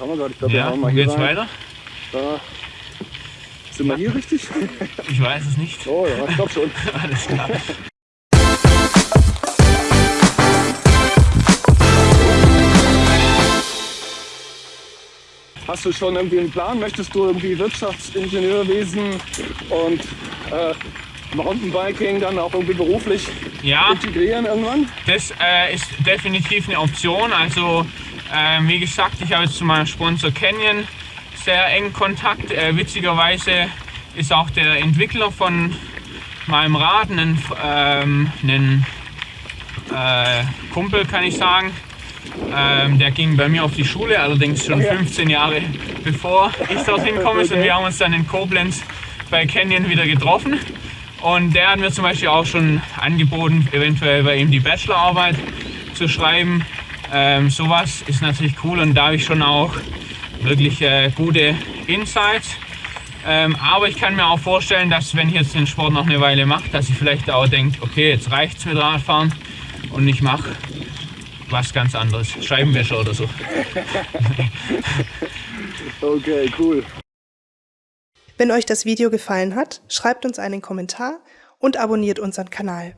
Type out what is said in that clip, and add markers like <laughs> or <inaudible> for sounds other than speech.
Schauen wir gerade, ich glaube, Ja, wir hauen mal hier geht's rein. weiter? Da. Sind wir hier richtig? <laughs> Ich weiß es nicht. Oh ja, ich glaube schon. <laughs> Alles klar. Hast du schon irgendwie einen Plan? Möchtest du irgendwie Wirtschaftsingenieurwesen und äh, Mountainbiking dann auch irgendwie beruflich Ja, integrieren irgendwann? das äh, ist definitiv eine Option. Also, ähm, wie gesagt, ich habe jetzt zu meinem Sponsor Canyon sehr engen Kontakt. Äh, witzigerweise ist auch der Entwickler von meinem Rad ein, ähm, ein äh, Kumpel, kann ich sagen. Ähm, der ging bei mir auf die Schule, allerdings schon Ja. 15 Jahre bevor ich dorthin <laughs> komme. Und wir haben uns dann in Koblenz bei Canyon wieder getroffen. Und der hat mir zum Beispiel auch schon angeboten, eventuell bei ihm die Bachelorarbeit zu schreiben. Ähm, sowas ist natürlich cool und da habe ich schon auch wirklich äh, gute Insights. Ähm, aber ich kann mir auch vorstellen, dass wenn ich jetzt den Sport noch eine Weile mache, dass ich vielleicht auch denke, okay, jetzt reicht's mit Radfahren und ich mache was ganz anderes, Scheibenwischer oder so. <laughs> Okay, cool. Wenn euch das Video gefallen hat, schreibt uns einen Kommentar und abonniert unseren Kanal.